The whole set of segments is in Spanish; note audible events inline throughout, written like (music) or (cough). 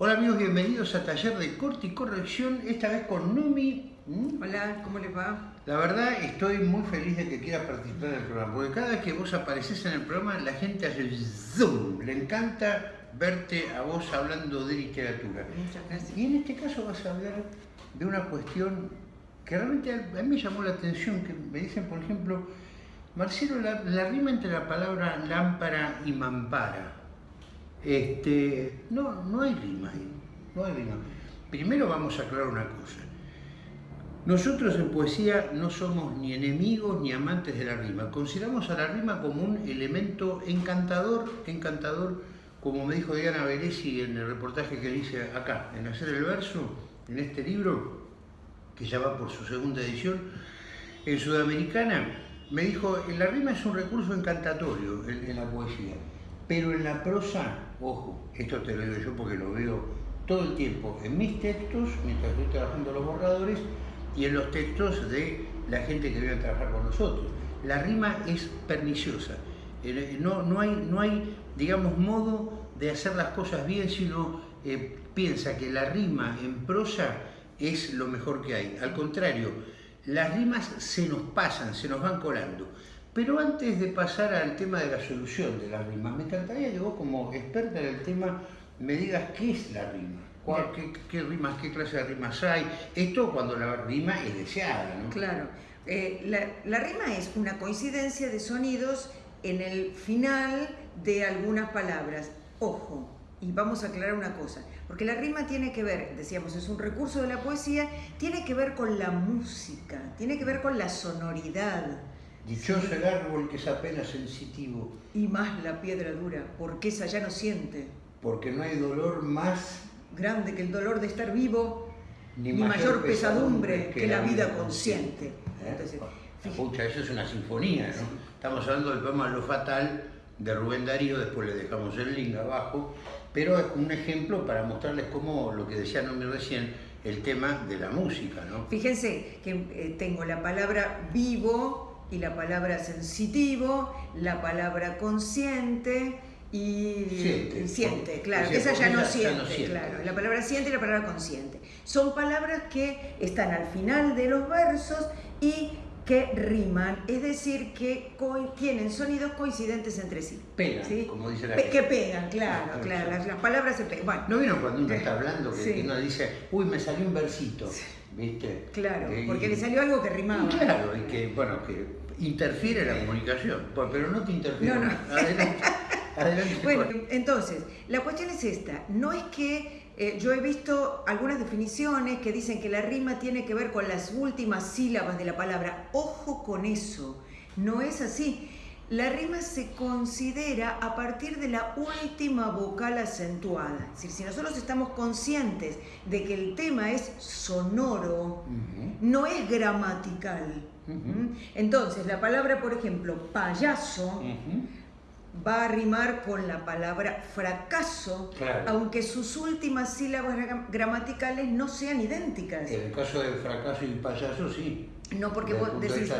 Hola amigos, bienvenidos a Taller de Corte y Corrección, esta vez con Numi. ¿Mm? Hola, ¿cómo le va? La verdad estoy muy feliz de que quieras participar en el programa, porque cada vez que vos apareces en el programa la gente hace zoom, le encanta verte a vos hablando de literatura. Muchas gracias. Y en este caso vas a hablar de una cuestión que realmente a mí me llamó la atención, que me dicen, por ejemplo, Marcelo, la, la rima entre la palabra lámpara y mampara. Este, no, no hay rima ahí, no hay rima. Primero vamos a aclarar una cosa. Nosotros en poesía no somos ni enemigos ni amantes de la rima. Consideramos a la rima como un elemento encantador, encantador, como me dijo Diana Beresi en el reportaje que dice acá, en Hacer el Verso, en este libro, que ya va por su segunda edición, en Sudamericana, me dijo, la rima es un recurso encantatorio en, en la poesía, pero en la prosa ojo, esto te lo digo yo porque lo veo todo el tiempo en mis textos, mientras estoy trabajando los borradores, y en los textos de la gente que viene a trabajar con nosotros. La rima es perniciosa. Eh, no, no, hay, no hay, digamos, modo de hacer las cosas bien, sino eh, piensa que la rima en prosa es lo mejor que hay. Al contrario, las rimas se nos pasan, se nos van colando. Pero antes de pasar al tema de la solución de las rimas, me encantaría que vos como experta en el tema me digas qué es la rima. qué, rimas, qué clase de rimas hay? Esto cuando la rima es deseada, ¿no? Claro. Eh, la, la rima es una coincidencia de sonidos en el final de algunas palabras. Ojo, y vamos a aclarar una cosa, porque la rima tiene que ver, decíamos, es un recurso de la poesía, tiene que ver con la música, tiene que ver con la sonoridad. Dichoso el árbol que es apenas sensitivo. Y más la piedra dura, porque esa ya no siente. Porque no hay dolor más grande que el dolor de estar vivo, ni, mayor, pesadumbre que, la vida consciente. ¿Eh? Entonces, eso es una sinfonía, ¿no? Estamos hablando del poema Lo Fatal de Rubén Darío, después le dejamos el link abajo, pero es un ejemplo para mostrarles cómo, lo que decía Nomi recién, el tema de la música, ¿no? Fíjense que eh, tengo la palabra vivo, y la palabra sensitivo, la palabra consciente y siente, claro, esa ya no, siente, claro, la palabra siente y la palabra consciente. Son palabras que están al final de los versos y que riman, es decir, que tienen sonidos coincidentes entre sí. Pegan, como dice la gente. Que pegan, claro, claro, las, palabras se pegan. Bueno, ¿No vieron cuando uno está hablando que, uno dice, uy, me salió un versito? ¿Viste? Claro, eh, porque le salió algo que rimaba. Claro, y que, bueno, que interfiere la comunicación, pero no te interfiere. No, no. Adelante, adelante. (laughs) Bueno, entonces, la cuestión es esta, no es que eh, yo he visto algunas definiciones que dicen que la rima tiene que ver con las últimas sílabas de la palabra. Ojo con eso, no es así. La rima se considera a partir de la última vocal acentuada. Es decir, si nosotros estamos conscientes de que el tema es sonoro, no es gramatical. Entonces, la palabra, por ejemplo, payaso, va a rimar con la palabra fracaso, aunque sus últimas sílabas gramaticales no sean idénticas. En el caso de fracaso y payaso, sí. No, porque vos decís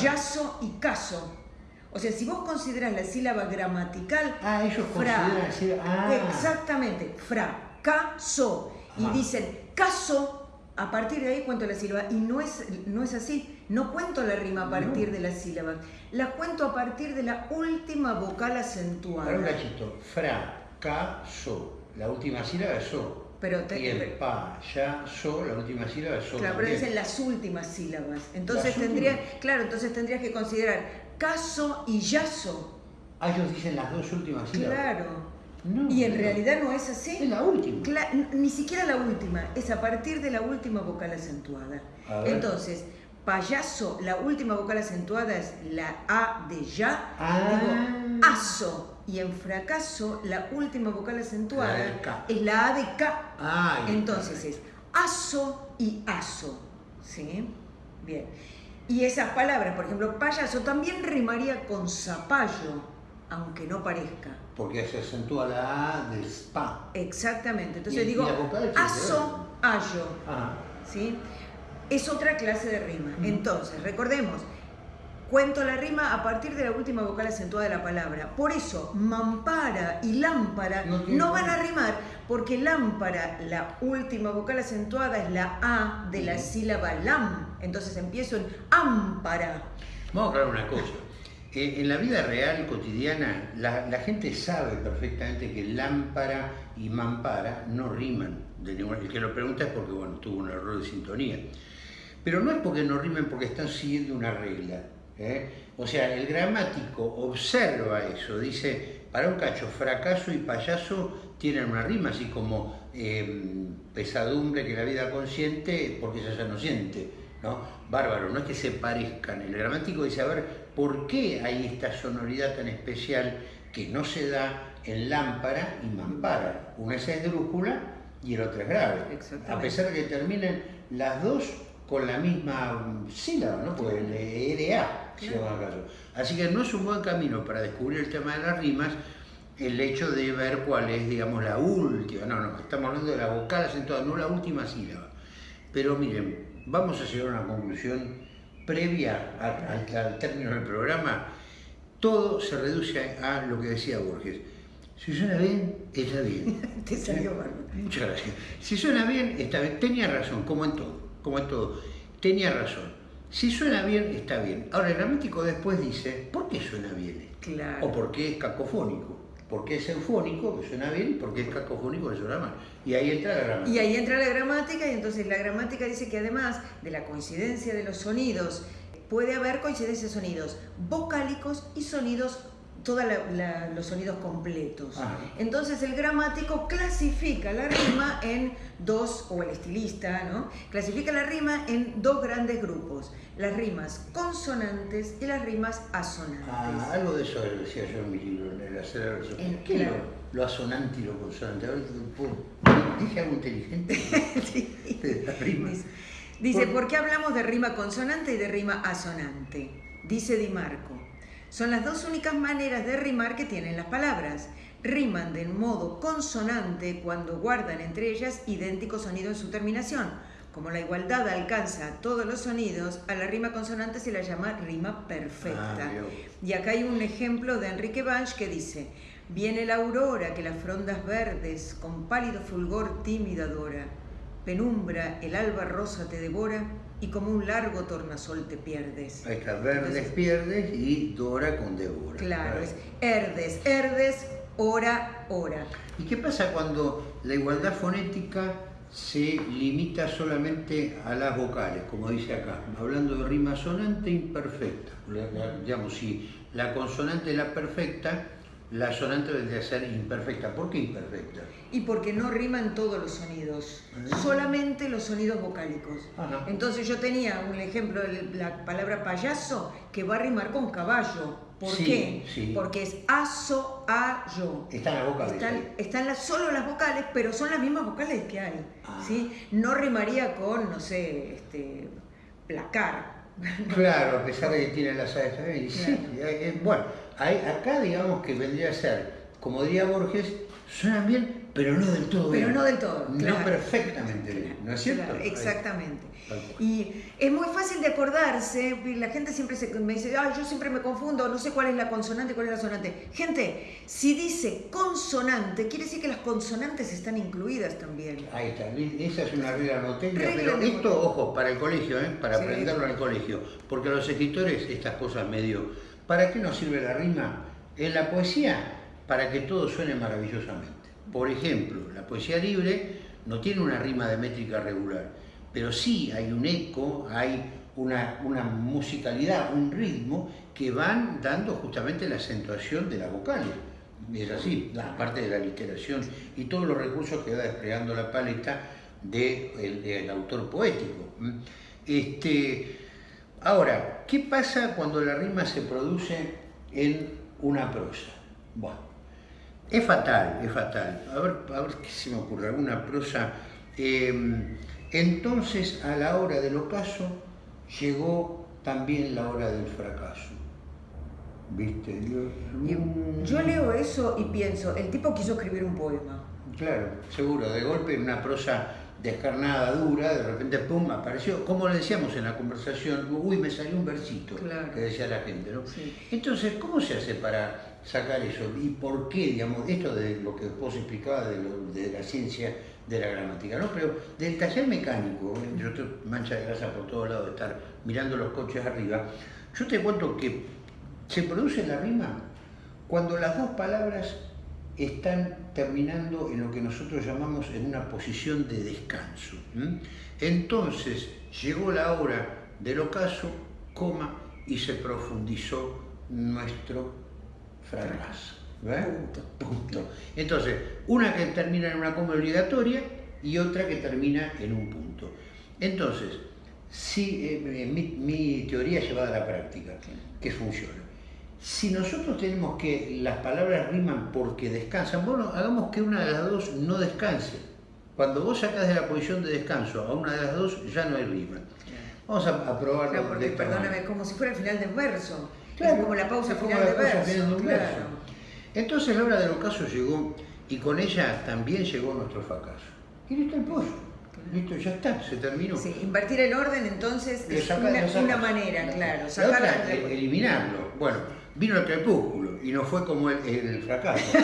yaso y caso. O sea, si vos consideras la sílaba gramatical, ah, ellos fra, ah. exactamente, fracaso, y dicen caso, a partir de ahí cuento la sílaba, y no es, no es así, no cuento la rima a partir de la sílaba, la cuento a partir de la última vocal acentuada. Un cachito, fracaso, la última sílaba es so. Pero te, y el pa, ya, so, la última sílaba es so. Claro, pero dicen las últimas sílabas. Entonces tendrías, claro, entonces tendrías que considerar caso y yaso. Ah, ellos dicen las dos últimas sílabas. Claro. Y en realidad no es así. Es la última. ni siquiera la última, es a partir de la última vocal acentuada. Entonces, payaso, la última vocal acentuada es la A de ya. Ah. Digo, aso. Y en fracaso, la última vocal acentuada es la A de K. Entonces es aso y aso. ¿Sí? Bien. Y esas palabras, por ejemplo, payaso también rimaría con zapallo, aunque no parezca. Porque se acentúa la A de spa. Exactamente. Entonces digo, aso, ayo. ¿sí? Es otra clase de rima. Entonces, recordemos, cuento la rima a partir de la última vocal acentuada de la palabra. Por eso, mampara y lámpara No van a rimar, porque lámpara, la última vocal acentuada es la A de la sílaba lam. Entonces empiezo en ámpara. Vamos a aclarar una cosa. En la vida real, cotidiana, la, gente sabe perfectamente que lámpara y mampara no riman. De ninguna- el que lo pregunta es porque bueno, tuvo un error de sintonía. Pero no es porque no rimen porque están siguiendo una regla. ¿eh? O sea, el gramático observa eso, dice, para un cacho, fracaso y payaso tienen una rima, así como eh, pesadumbre que la vida consciente porque ella ya no siente. ¿No? Bárbaro, no es que se parezcan. El gramático dice, a ver, ¿por qué hay esta sonoridad tan especial que no se da en lámpara y mampara? Una es esdrújula y el otro es grave. A pesar de que terminen las dos con la misma sílaba, ¿no? Porque el ERA, si Claro. vamos a caso. Así que no es un buen camino para descubrir el tema de las rimas el hecho de ver cuál es, digamos, la última. No, no, estamos hablando de la vocal acentuada, no la última sílaba. Pero miren, vamos a llegar a una conclusión previa al término del programa. Todo se reduce a lo que decía Borges. Si suena bien, está bien. (laughs) Te salió bárbaro. Muchas gracias. Si suena bien, está bien. Tenía razón, como en todo, como en todo. Tenía razón. Si suena bien, está bien. Ahora, el gramático después dice, ¿por qué suena bien? Claro. O por qué es cacofónico. ¿Por qué es eufónico, que suena bien, y por qué es cacofónico, que suena mal? Y ahí entra la gramática. Y ahí entra la gramática y entonces la gramática dice que además de la coincidencia de los sonidos, puede haber coincidencia de sonidos vocálicos y sonidos, todos los sonidos completos. Ah. Entonces el gramático clasifica la rima en dos, o el estilista, ¿no? Clasifica la rima en dos grandes grupos, las rimas consonantes y las rimas asonantes. Ah, algo de eso decía yo en mi libro, en el hacer la versión. En- ¿Qué es claro. lo, lo asonante y lo consonante? A ver, ¿puedo- ¿Dije algo inteligente? (laughs) de las rimas. Dice, ¿por qué hablamos de rima consonante y de rima asonante? Dice Di Marco, son las dos únicas maneras de rimar que tienen las palabras. Riman de modo consonante cuando guardan entre ellas idéntico sonido en su terminación. Como la igualdad alcanza a todos los sonidos, a la rima consonante se la llama rima perfecta. Ah. Y acá hay un ejemplo de Enrique Banch que dice, viene la aurora que las frondas verdes con pálido fulgor tímida adora, penumbra el alba rosa te devora y como un largo tornasol te pierdes. Ahí está, verdes Entonces- pierdes y Dora con Débora. Claro, es herdes, herdes, hora, hora. ¿Y qué pasa cuando la igualdad fonética se limita solamente a las vocales, como dice acá, hablando de rima sonante imperfecta? La- la- digamos, si la consonante es la perfecta, la sonante vendría a ser imperfecta. ¿Por qué imperfecta? Y porque no riman todos los sonidos, Ah. solamente los sonidos vocálicos. Ajá. Entonces yo tenía un ejemplo de la palabra payaso que va a rimar con caballo. ¿Por Sí, qué? sí. Porque es aso, a, yo. Está en la boca Están, están las- solo las vocales, pero son las mismas vocales que hay. Ah. ¿sí? No rimaría con, no sé, este, placar. Claro, a pesar de (laughs) que tiene las. Sí, Claro. eh, eh, bueno, acá digamos que vendría a ser, como diría Borges, suenan bien, pero no del todo Pero bien. no del todo, No claro. perfectamente bien, ¿no es cierto? Claro, exactamente. Y es muy fácil de acordarse, la gente siempre se, me dice, "Ay, yo siempre me confundo, no sé cuál es la consonante cuál es la sonante. Gente, si dice consonante, quiere decir que las consonantes están incluidas también. Ahí está, esa es una regla no técnica, Regla pero esto, ojo, para el colegio, ¿eh? para Sí. aprenderlo en el colegio, porque a los escritores estas cosas medio, ¿para qué nos sirve la rima? En la poesía, para que todo suene maravillosamente. Por ejemplo, la poesía libre no tiene una rima de métrica regular, pero sí hay un eco, hay una, musicalidad, un ritmo que van dando justamente la acentuación de las vocales. Es así, la parte de la literación y todos los recursos que va desplegando la paleta del autor poético. Este, ahora, ¿qué pasa cuando la rima se produce en una prosa? Bueno, es fatal, es fatal. A ver, a ver qué se me ocurre, alguna prosa. Eh, entonces, a la hora del ocaso, llegó también la hora del fracaso. ¿Viste? Dios? Y yo leo eso y pienso, el tipo quiso escribir un poema. Claro, seguro, de golpe en una prosa descarnada, dura, de repente, pum, apareció, como le decíamos en la conversación, uy, me salió un versito, que decía la gente, ¿no? Entonces, ¿cómo se hace para sacar eso? ¿Y por qué, digamos, esto de lo que vos explicabas de, de la ciencia de la gramática, ¿no? Pero del taller mecánico, yo estoy mancha de grasa por todos lados de estar mirando los coches arriba, yo te cuento que se produce la rima cuando las dos palabras están terminando en lo que nosotros llamamos en una posición de descanso. Entonces llegó la hora del ocaso, coma, y se profundizó nuestro fracaso. Punto. Punto. Entonces, una que termina en una coma obligatoria y otra que termina en un punto. Entonces, si eh, mi, teoría llevada a la práctica, que funciona. Si nosotros tenemos que las palabras riman porque descansan, bueno, hagamos que una de las dos no descanse. Cuando vos sacas de la posición de descanso a una de las dos, ya no hay rima. Vamos a, probarlo. Claro, porque, perdóname, como si fuera el final del verso. Claro, como la pausa final del verso. Claro. Entonces la hora del ocaso llegó y con ella también llegó nuestro fracaso. Y listo el pollo. Listo, ya está, se terminó. Sí, invertir el orden entonces es una, manera, claro. Otra, eliminarlo. Bueno, vino el crepúsculo y no fue como el, fracaso. (laughs)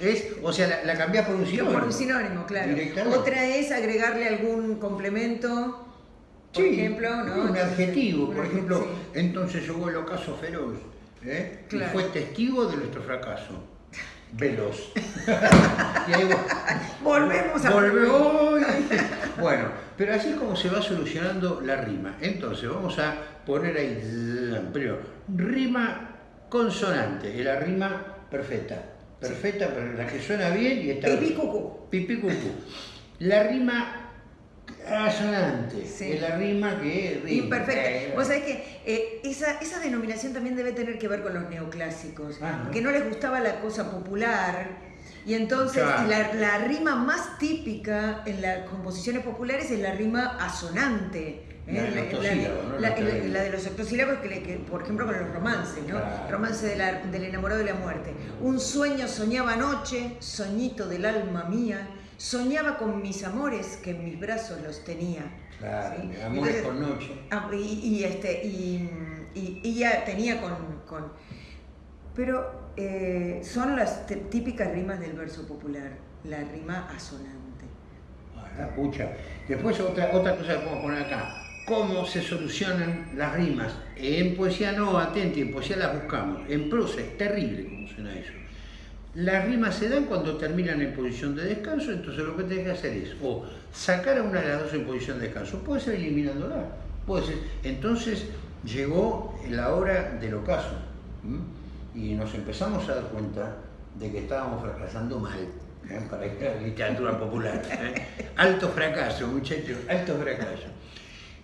es, o sea, la, la por un sinónimo. Por un sinónimo, claro. Otra es agregarle algún complemento, por ejemplo, ¿no? Un adjetivo, por ejemplo, entonces llegó el ocaso feroz ¿eh? y fue testigo de nuestro fracaso veloz. (laughs) (laughs) y ahí volvemos a volvemos. Bueno, pero así es como se va solucionando la rima. Entonces vamos a poner ahí, primero, rima consonante, es la rima perfecta. Perfecta, pero la que suena bien y está Pipí cucú. Pipí cucú. La rima Asonante, es la rima que rima. Imperfecta. Vos sabés que eh, esa, esa, denominación también debe tener que ver con los neoclásicos, ah, que no les gustaba la cosa popular. Y entonces la, la, rima más típica en las composiciones populares es la rima asonante. La, de los octosílabos, que, por ejemplo con los romances, ¿no? Romance del enamorado de la muerte. Un sueño soñaba anoche, soñito del alma mía, Soñaba con mis amores que en mis brazos los tenía. Claro, amores por noche. Ah, y, este, y, ya tenía con... pero eh, son las típicas rimas del verso popular, la rima asonante. Ah, pucha. Después otra, otra cosa que podemos poner acá. ¿Cómo se solucionan las rimas? En poesía no, atenti, en poesía las buscamos. En prosa es terrible cómo suena eso. Las rimas se dan cuando terminan en posición de descanso, entonces lo que tienes que hacer es o sacar a una de las dos en posición de descanso, puede ser eliminándola. Entonces llegó la hora del ocaso y nos empezamos a dar cuenta de que estábamos fracasando mal. ¿eh? para la literatura popular. ¿eh? Alto fracaso, muchachos, alto fracaso.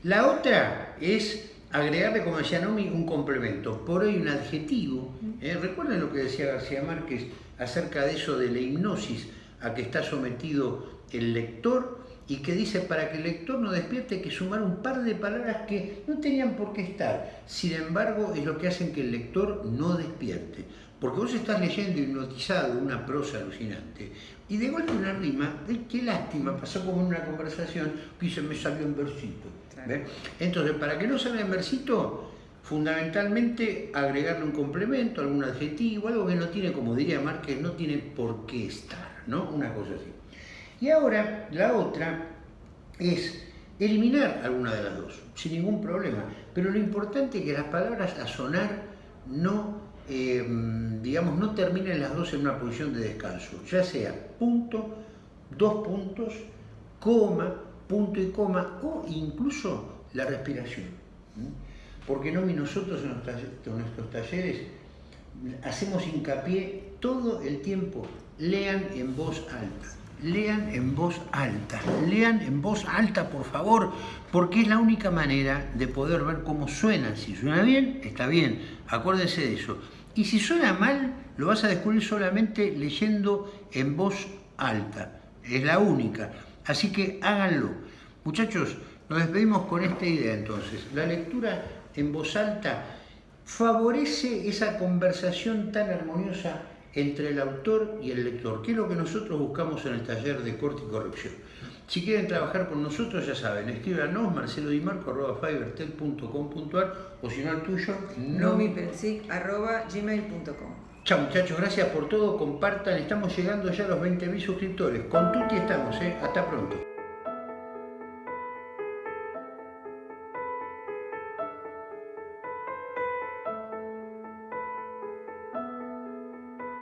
La otra es agregarle, como decía Nomi, un complemento. Por hoy un adjetivo. ¿eh? Recuerden lo que decía García Márquez acerca de eso de la hipnosis a que está sometido el lector y que dice para que el lector no despierte hay que sumar un par de palabras que no tenían por qué estar. Sin embargo, es lo que hacen que el lector no despierte. Porque vos estás leyendo hipnotizado una prosa alucinante y de golpe una rima, qué lástima, pasó como en una conversación que se me salió en versito. Entonces, para que no salga en versito, fundamentalmente agregarle un complemento, algún adjetivo, algo que no tiene, como diría Márquez, no tiene por qué estar, ¿no? Una cosa así. Y ahora, la otra es eliminar alguna de las dos, sin ningún problema. Pero lo importante es que las palabras a sonar no, eh, digamos, no terminen las dos en una posición de descanso, ya sea punto, dos puntos, coma, punto y coma, o incluso la respiración. Porque no, nosotros en nuestros talleres hacemos hincapié todo el tiempo, lean en voz alta. Lean en voz alta, lean en voz alta por favor, porque es la única manera de poder ver cómo suena. Si suena bien, está bien, acuérdense de eso. Y si suena mal, lo vas a descubrir solamente leyendo en voz alta. Es la única. Así que háganlo. Muchachos, nos despedimos con esta idea entonces. La lectura en voz alta favorece esa conversación tan armoniosa entre el autor y el lector, que es lo que nosotros buscamos en el taller de corte y corrección. Si quieren trabajar con nosotros, ya saben, escríbanos marcelodimarco.fivertel.com.ar o si no el tuyo, no gmail.com Chao muchachos, gracias por todo, compartan, estamos llegando ya a los 20.000 suscriptores. Con Tuti estamos, ¿eh? hasta pronto.